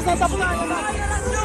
Sa tapunan.